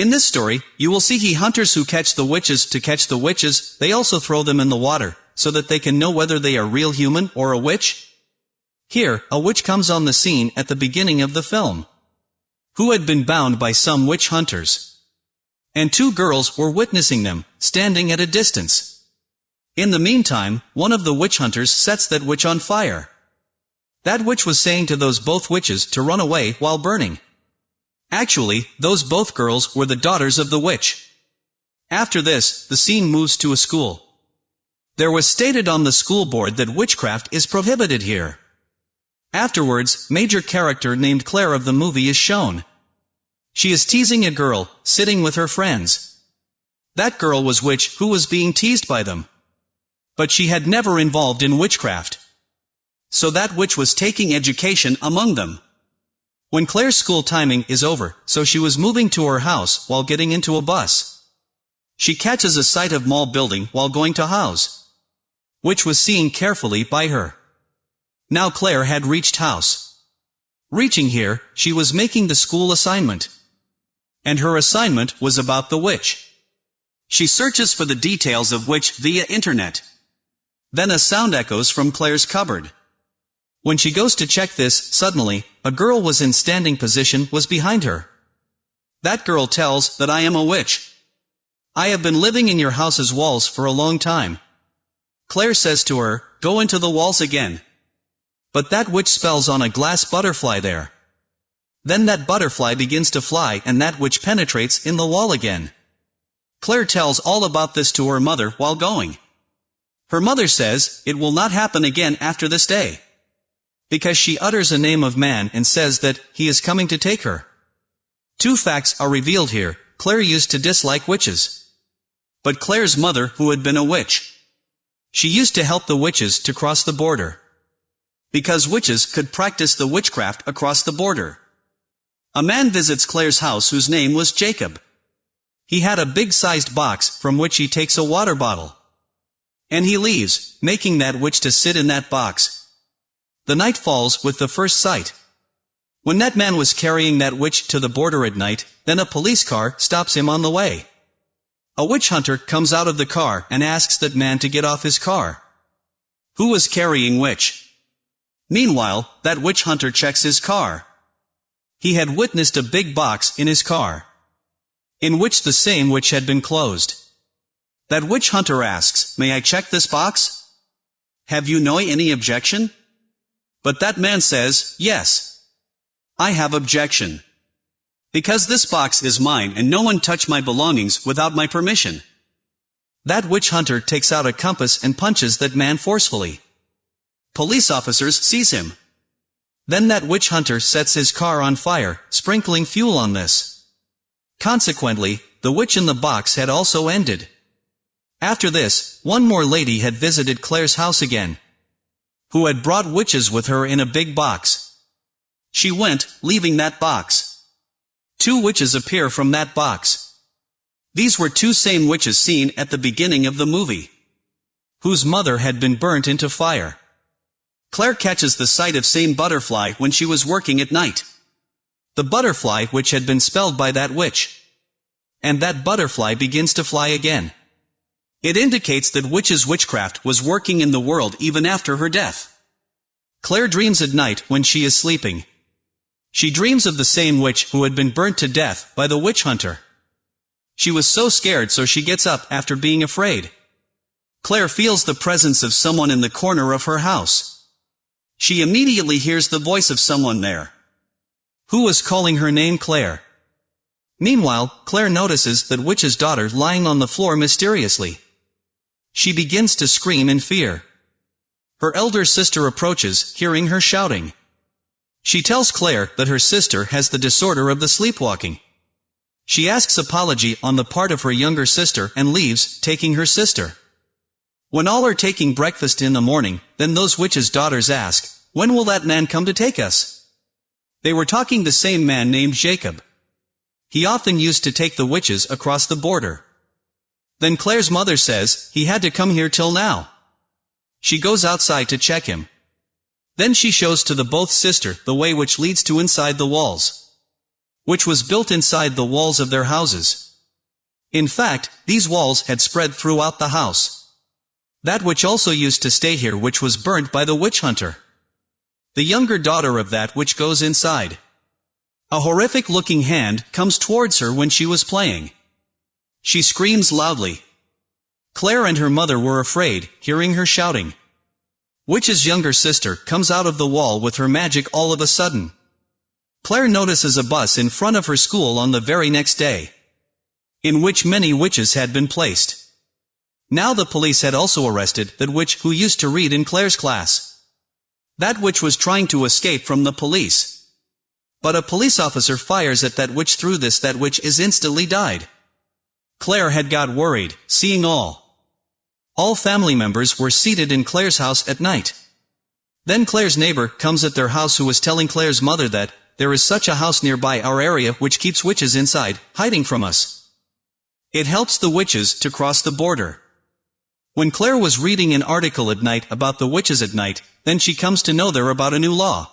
In this story, you will see he hunters who catch the witches to catch the witches, they also throw them in the water, so that they can know whether they are real human or a witch? Here, a witch comes on the scene at the beginning of the film. Who had been bound by some witch hunters. And two girls were witnessing them, standing at a distance. In the meantime, one of the witch hunters sets that witch on fire. That witch was saying to those both witches to run away while burning. Actually, those both girls were the daughters of the witch. After this, the scene moves to a school. There was stated on the school board that witchcraft is prohibited here. Afterwards, major character named Claire of the movie is shown. She is teasing a girl, sitting with her friends. That girl was witch who was being teased by them. But she had never involved in witchcraft. So that witch was taking education among them. When Claire's school timing is over, so she was moving to her house while getting into a bus. She catches a sight of mall building while going to house. Which was seen carefully by her. Now Claire had reached house. Reaching here, she was making the school assignment. And her assignment was about the witch. She searches for the details of witch via internet. Then a sound echoes from Claire's cupboard. When she goes to check this, suddenly, a girl was in standing position was behind her. That girl tells that I am a witch. I have been living in your house's walls for a long time. Claire says to her, go into the walls again. But that witch spells on a glass butterfly there. Then that butterfly begins to fly and that witch penetrates in the wall again. Claire tells all about this to her mother while going. Her mother says, it will not happen again after this day. Because she utters a name of man and says that he is coming to take her. Two facts are revealed here, Claire used to dislike witches. But Claire's mother who had been a witch. She used to help the witches to cross the border. Because witches could practice the witchcraft across the border. A man visits Claire's house whose name was Jacob. He had a big-sized box from which he takes a water bottle. And he leaves, making that witch to sit in that box. The night falls with the first sight. When that man was carrying that witch to the border at night, then a police car stops him on the way. A witch hunter comes out of the car and asks that man to get off his car. Who was carrying witch? Meanwhile, that witch hunter checks his car. He had witnessed a big box in his car, in which the same witch had been closed. That witch hunter asks, May I check this box? Have you no any objection? But that man says, Yes. I have objection. Because this box is mine and no one touch my belongings without my permission. That witch hunter takes out a compass and punches that man forcefully. Police officers seize him. Then that witch hunter sets his car on fire, sprinkling fuel on this. Consequently, the witch in the box had also ended. After this, one more lady had visited Claire's house again, who had brought witches with her in a big box. She went, leaving that box. Two witches appear from that box. These were two same witches seen at the beginning of the movie, whose mother had been burnt into fire. Claire catches the sight of same butterfly when she was working at night. The butterfly which had been spelled by that witch. And that butterfly begins to fly again. It indicates that witch's witchcraft was working in the world even after her death. Claire dreams at night when she is sleeping. She dreams of the same witch who had been burnt to death by the witch hunter. She was so scared so she gets up after being afraid. Claire feels the presence of someone in the corner of her house. She immediately hears the voice of someone there. Who was calling her name Claire? Meanwhile, Claire notices that witch's daughter lying on the floor mysteriously. She begins to scream in fear. Her elder sister approaches, hearing her shouting. She tells Claire that her sister has the disorder of the sleepwalking. She asks apology on the part of her younger sister and leaves, taking her sister. When all are taking breakfast in the morning, then those witches' daughters ask, When will that man come to take us? They were talking the same man named Jacob. He often used to take the witches across the border. Then Claire's mother says, he had to come here till now. She goes outside to check him. Then she shows to the both sister the way which leads to inside the walls. which was built inside the walls of their houses. In fact, these walls had spread throughout the house. That witch also used to stay here witch was burnt by the witch hunter. The younger daughter of that which goes inside. A horrific-looking hand comes towards her when she was playing. She screams loudly. Claire and her mother were afraid, hearing her shouting. Witch's younger sister comes out of the wall with her magic all of a sudden. Claire notices a bus in front of her school on the very next day, in which many witches had been placed. Now the police had also arrested that witch who used to read in Claire's class. That witch was trying to escape from the police. But a police officer fires at that witch through this that witch is instantly died. Claire had got worried, seeing all. All family members were seated in Claire's house at night. Then Claire's neighbor comes at their house who was telling Claire's mother that, there is such a house nearby our area which keeps witches inside, hiding from us. It helps the witches to cross the border. When Claire was reading an article at night about the witches at night, then she comes to know there about a new law.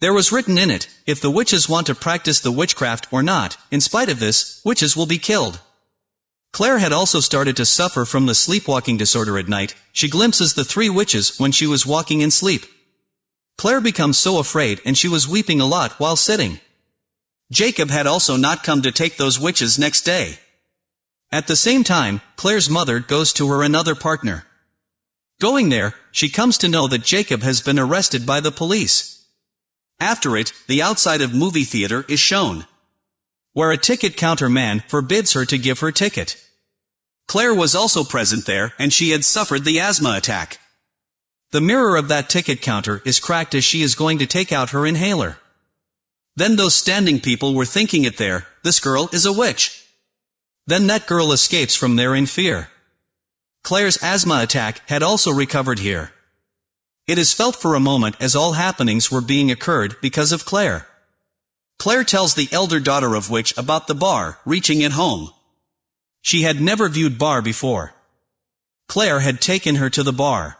There was written in it, if the witches want to practice the witchcraft or not, in spite of this, witches will be killed. Claire had also started to suffer from the sleepwalking disorder at night, she glimpses the three witches when she was walking in sleep. Claire becomes so afraid and she was weeping a lot while sitting. Jacob had also not come to take those witches next day. At the same time, Claire's mother goes to her another partner. Going there, she comes to know that Jacob has been arrested by the police. After it, the outside of movie theater is shown. Where a ticket counter man forbids her to give her ticket. Claire was also present there and she had suffered the asthma attack. The mirror of that ticket counter is cracked as she is going to take out her inhaler. Then those standing people were thinking it there, this girl is a witch. Then that girl escapes from there in fear. Claire's asthma attack had also recovered here. It is felt for a moment as all happenings were being occurred because of Claire. Claire tells the elder daughter of witch about the bar, reaching it home. She had never viewed bar before. Claire had taken her to the bar.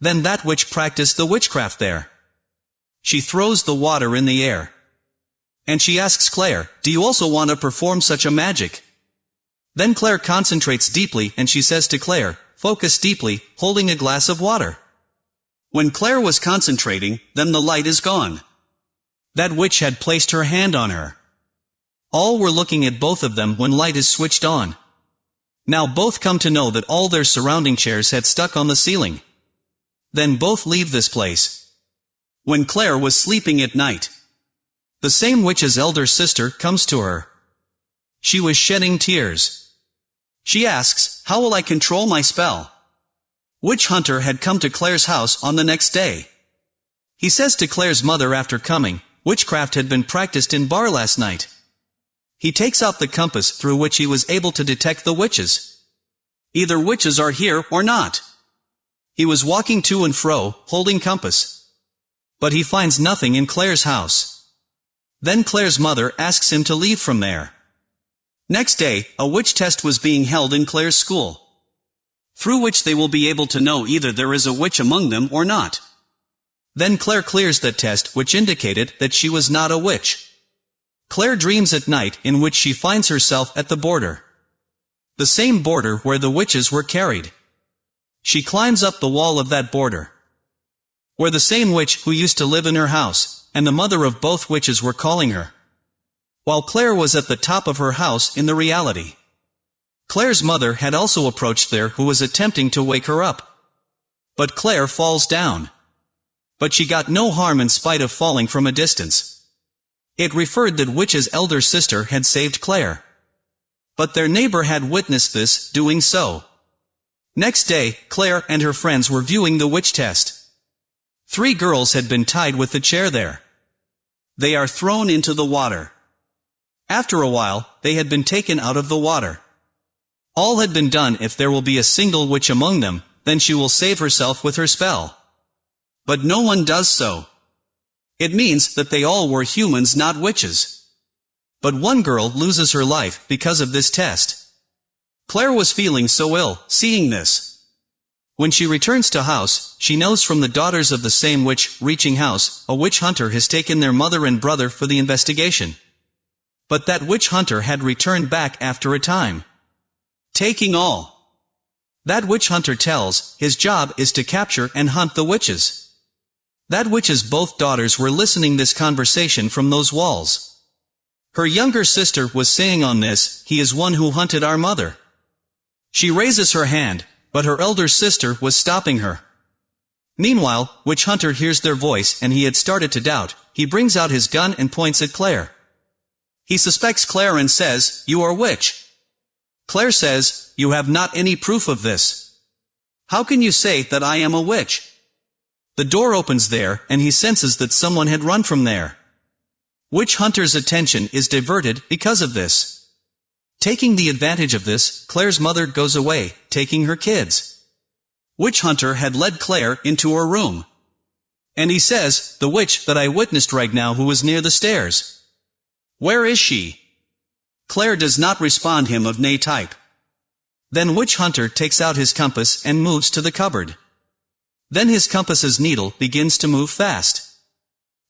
Then that witch practiced the witchcraft there. She throws the water in the air. And she asks Claire, do you also want to perform such a magic? Then Claire concentrates deeply and she says to Claire, focus deeply, holding a glass of water. When Claire was concentrating, then the light is gone. That witch had placed her hand on her. All were looking at both of them when light is switched on. Now both come to know that all their surrounding chairs had stuck on the ceiling. Then both leave this place. When Claire was sleeping at night, the same witch's elder sister comes to her. She was shedding tears. She asks, how will I control my spell? Witch Hunter had come to Claire's house on the next day. He says to Claire's mother after coming, witchcraft had been practiced in bar last night. He takes out the compass through which he was able to detect the witches. Either witches are here or not. He was walking to and fro, holding compass. But he finds nothing in Claire's house. Then Claire's mother asks him to leave from there. Next day, a witch test was being held in Claire's school. Through which they will be able to know either there is a witch among them or not. Then Claire clears the test which indicated that she was not a witch. Claire dreams at night in which she finds herself at the border. The same border where the witches were carried. She climbs up the wall of that border. Where the same witch who used to live in her house, and the mother of both witches were calling her. While Claire was at the top of her house in the reality. Claire's mother had also approached there who was attempting to wake her up. But Claire falls down. But she got no harm in spite of falling from a distance. It referred that Witch's elder sister had saved Claire. But their neighbor had witnessed this, doing so. Next day, Claire and her friends were viewing the witch test. Three girls had been tied with the chair there. They are thrown into the water. After a while, they had been taken out of the water. All had been done if there will be a single witch among them, then she will save herself with her spell. But no one does so. It means that they all were humans not witches. But one girl loses her life because of this test. Claire was feeling so ill, seeing this. When she returns to house, she knows from the daughters of the same witch, reaching house, a witch hunter has taken their mother and brother for the investigation. But that witch hunter had returned back after a time. Taking all. That witch hunter tells, his job is to capture and hunt the witches. That witch's both daughters were listening this conversation from those walls. Her younger sister was saying on this, he is one who hunted our mother. She raises her hand, but her elder sister was stopping her. Meanwhile, Witch Hunter hears their voice and he had started to doubt, he brings out his gun and points at Claire. He suspects Claire and says, You are witch. Claire says, You have not any proof of this. How can you say that I am a witch? The door opens there, and he senses that someone had run from there. Witch Hunter's attention is diverted because of this. Taking the advantage of this, Claire's mother goes away, taking her kids. Witch Hunter had led Claire into her room. And he says, the witch that I witnessed right now who was near the stairs. Where is she? Claire does not respond him of nay type. Then Witch Hunter takes out his compass and moves to the cupboard. Then his compass's needle begins to move fast.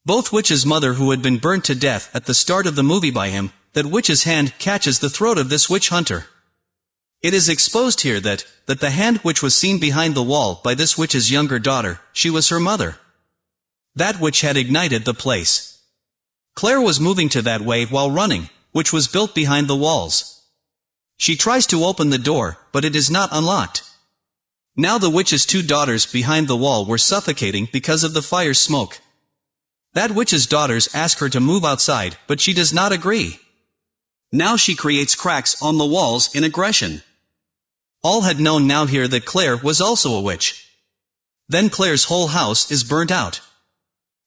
Both Witch's mother who had been burnt to death at the start of the movie by him, that Witch's hand catches the throat of this Witch Hunter. It is exposed here that, that the hand which was seen behind the wall by this witch's younger daughter, she was her mother. That witch had ignited the place. Claire was moving to that way while running, which was built behind the walls. She tries to open the door, but it is not unlocked. Now the witch's two daughters behind the wall were suffocating because of the fire's smoke. That witch's daughters ask her to move outside, but she does not agree. Now she creates cracks on the walls in aggression. All had known now here that Claire was also a witch. Then Claire's whole house is burnt out.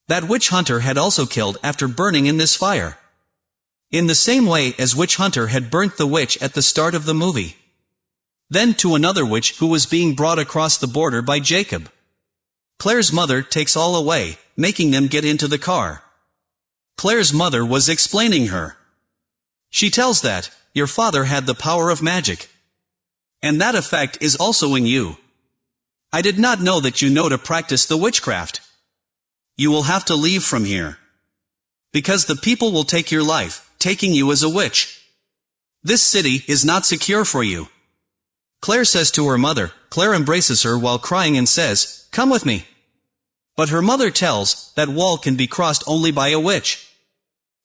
That witch hunter had also killed after burning in this fire. In the same way as witch hunter had burnt the witch at the start of the movie. Then to another witch who was being brought across the border by Jacob. Claire's mother takes all away, making them get into the car. Claire's mother was explaining her. She tells that, your father had the power of magic. And that effect is also in you. I did not know that you know to practice the witchcraft. You will have to leave from here. Because the people will take your life, taking you as a witch. This city is not secure for you. Claire says to her mother, Claire embraces her while crying and says, Come with me. But her mother tells, that wall can be crossed only by a witch.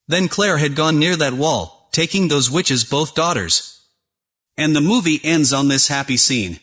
Then Claire had gone near that wall, taking those witches both daughters. And the movie ends on this happy scene.